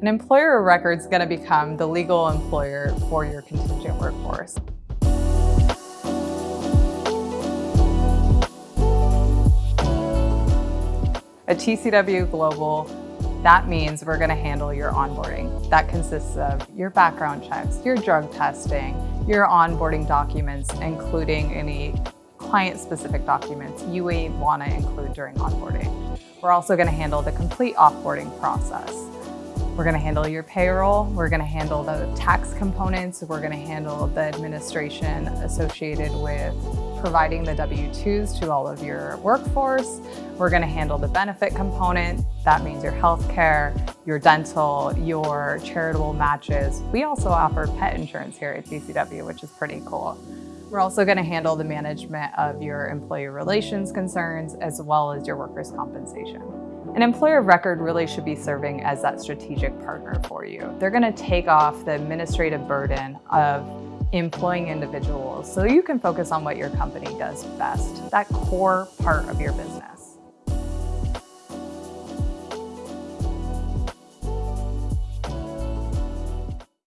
An employer of record is going to become the legal employer for your contingent workforce. At TCW Global, that means we're going to handle your onboarding. That consists of your background checks, your drug testing, your onboarding documents, including any client-specific documents you may want to include during onboarding. We're also going to handle the complete offboarding process. We're going to handle your payroll. We're going to handle the tax components. We're going to handle the administration associated with providing the W-2s to all of your workforce. We're going to handle the benefit component. That means your health care, your dental, your charitable matches. We also offer pet insurance here at TCW, which is pretty cool. We're also going to handle the management of your employee relations concerns as well as your workers' compensation. An employer of record really should be serving as that strategic partner for you. They're going to take off the administrative burden of employing individuals so you can focus on what your company does best, that core part of your business.